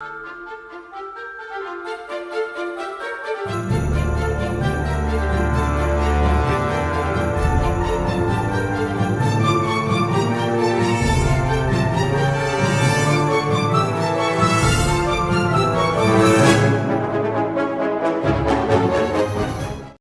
you